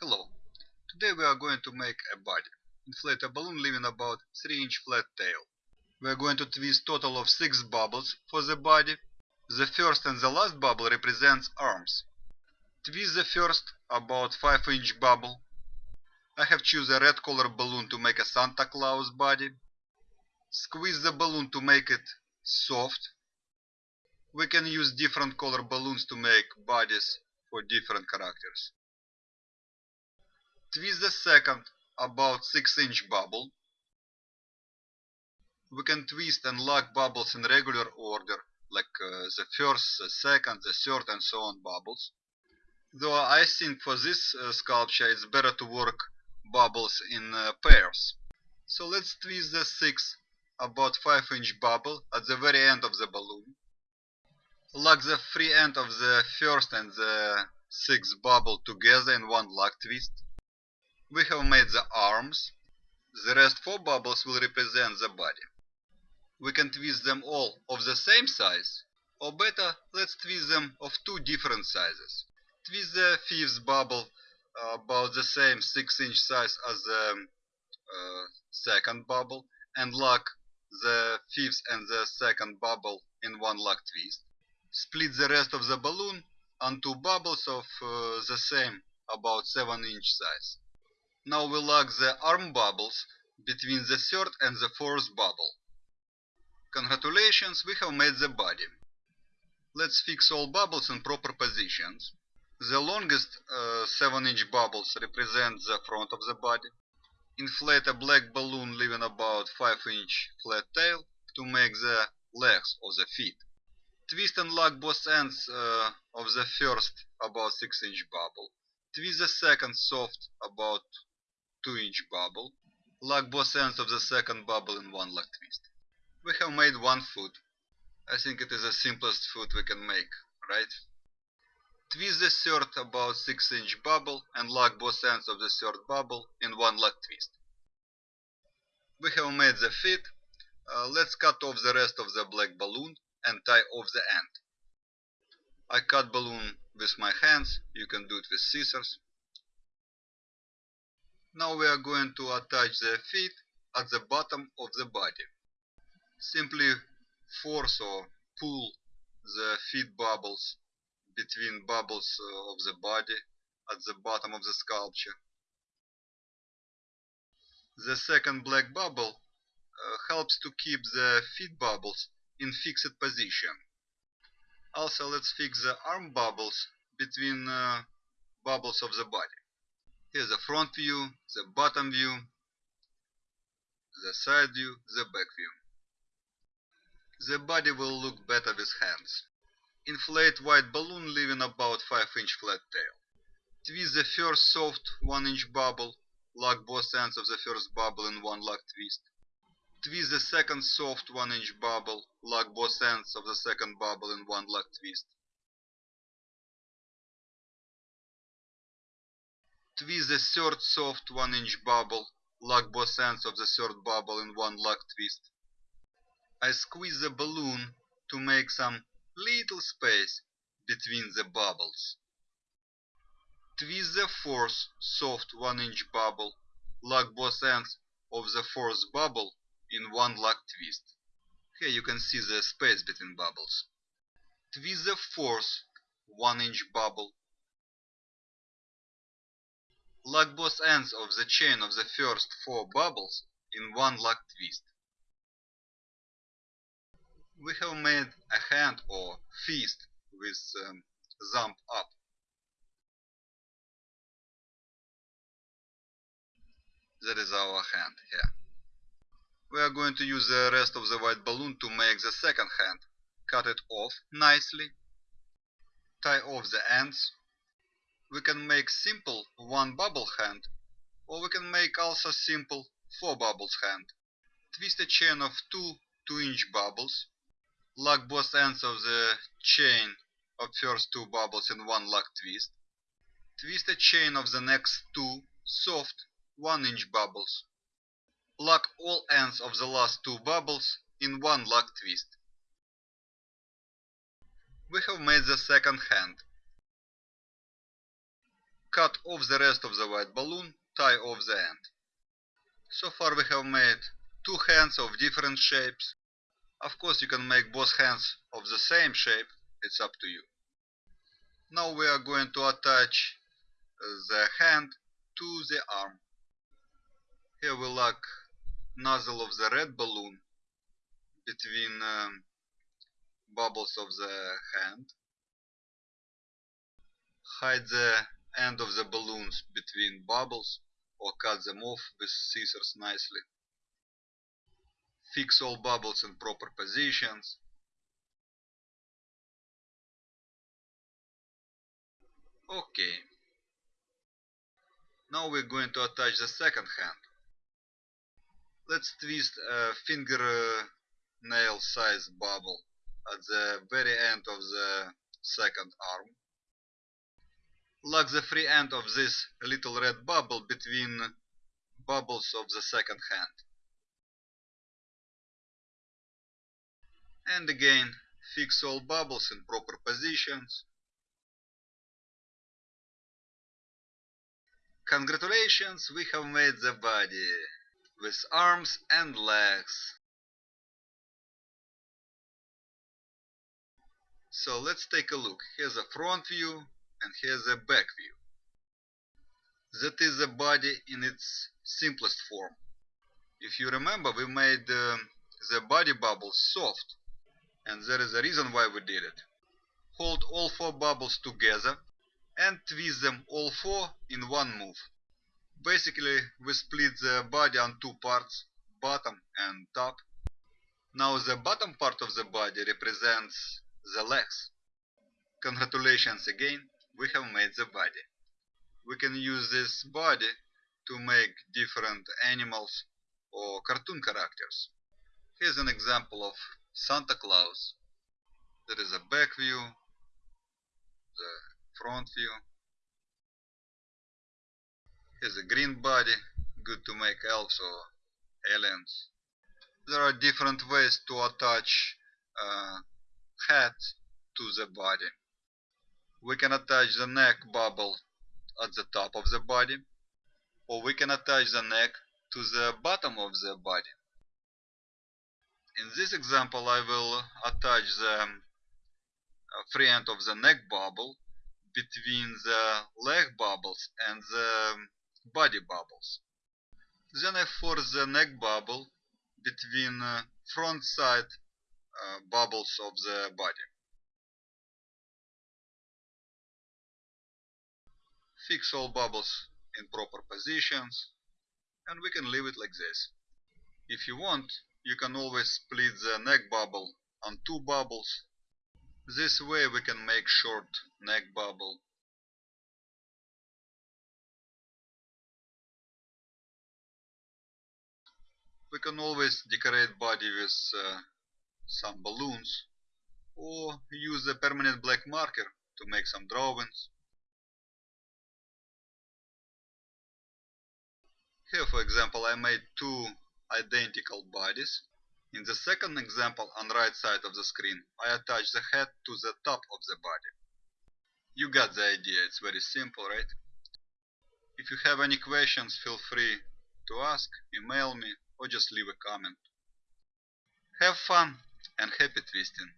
Hello. Today we are going to make a body. Inflate a balloon leaving about 3 inch flat tail. We are going to twist total of 6 bubbles for the body. The first and the last bubble represents arms. Twist the first about 5 inch bubble. I have choose a red color balloon to make a Santa Claus body. Squeeze the balloon to make it soft. We can use different color balloons to make bodies for different characters. Twist the second about 6 inch bubble. We can twist and lock bubbles in regular order, like uh, the first, the second, the third and so on bubbles. Though I think for this uh, sculpture it's better to work bubbles in uh, pairs. So let's twist the 6 about 5 inch bubble at the very end of the balloon. Lock the free end of the first and the 6th bubble together in one lock twist. We have made the arms. The rest four bubbles will represent the body. We can twist them all of the same size, or better, let's twist them of two different sizes. Twist the fifth bubble uh, about the same 6 inch size as the uh, second bubble and lock the fifth and the second bubble in one lock twist. Split the rest of the balloon on two bubbles of uh, the same about 7 inch size. Now we lock the arm bubbles between the third and the fourth bubble. Congratulations, we have made the body. Let's fix all bubbles in proper positions. The longest uh, 7 inch bubbles represent the front of the body. Inflate a black balloon leaving about 5 inch flat tail to make the legs or the feet. Twist and lock both ends uh, of the first about 6 inch bubble. Twist the second soft about 2 inch bubble. Lock both ends of the second bubble in one lock twist. We have made one foot. I think it is the simplest foot we can make, right? Twist the third about 6 inch bubble and lock both ends of the third bubble in one lock twist. We have made the feet. Uh, let's cut off the rest of the black balloon and tie off the end. I cut balloon with my hands, you can do it with scissors. Now we are going to attach the feet at the bottom of the body. Simply force or pull the feet bubbles between bubbles uh, of the body at the bottom of the sculpture. The second black bubble uh, helps to keep the feet bubbles in fixed position. Also let's fix the arm bubbles between uh, bubbles of the body. Here's the front view, the bottom view, the side view, the back view. The body will look better with hands. Inflate white balloon leaving about 5 inch flat tail. Twist the first soft 1 inch bubble, lock both ends of the first bubble in one lock twist. Twist the second soft 1 inch bubble, lock both ends of the second bubble in one lock twist. Twist the third soft 1 inch bubble, lock both ends of the third bubble in one lock twist. I squeeze the balloon to make some little space between the bubbles. Twist the fourth soft 1 inch bubble, lock both ends of the fourth bubble in one lock twist. Here you can see the space between bubbles. Twist the fourth 1 inch bubble, Lock both ends of the chain of the first four bubbles in one lock twist. We have made a hand or fist with um, thumb up. That is our hand here. We are going to use the rest of the white balloon to make the second hand. Cut it off nicely. Tie off the ends we can make simple one bubble hand or we can make also simple four bubbles hand. Twist a chain of two 2 inch bubbles. Lock both ends of the chain of first two bubbles in one lock twist. Twist a chain of the next two soft 1 inch bubbles. Lock all ends of the last two bubbles in one lock twist. We have made the second hand. Cut off the rest of the white balloon, tie off the end. So far we have made two hands of different shapes. Of course you can make both hands of the same shape, it's up to you. Now we are going to attach the hand to the arm. Here we lock nozzle of the red balloon between um, bubbles of the hand. Hide the end of the balloons between bubbles or cut them off with scissors nicely. Fix all bubbles in proper positions. Okay. Now we're going to attach the second hand. Let's twist a finger nail size bubble at the very end of the second arm. Lock the free end of this little red bubble between bubbles of the second hand. And again, fix all bubbles in proper positions. Congratulations, we have made the body with arms and legs. So let's take a look. Here's a front view and here's a back view. That is the body in its simplest form. If you remember, we made uh, the body bubbles soft. And there is a reason why we did it. Hold all four bubbles together and twist them all four in one move. Basically, we split the body on two parts, bottom and top. Now the bottom part of the body represents the legs. Congratulations again, we have made the body. We can use this body to make different animals or cartoon characters. Here's an example of Santa Claus. There is a back view, the front view. Here's a green body, good to make elves or aliens. There are different ways to attach uh, hat to the body. We can attach the neck bubble at the top of the body or we can attach the neck to the bottom of the body. In this example I will attach the uh, free end of the neck bubble between the leg bubbles and the body bubbles. Then I force the neck bubble between uh, front side uh, bubbles of the body. Fix all bubbles in proper positions and we can leave it like this. If you want, you can always split the neck bubble on two bubbles. This way we can make short neck bubble. We can always decorate body with uh, some balloons or use a permanent black marker to make some drawings. Here for example I made two identical bodies. In the second example on right side of the screen I attach the head to the top of the body. You got the idea, it's very simple, right? If you have any questions feel free to ask, email me or just leave a comment. Have fun! and happy twisting.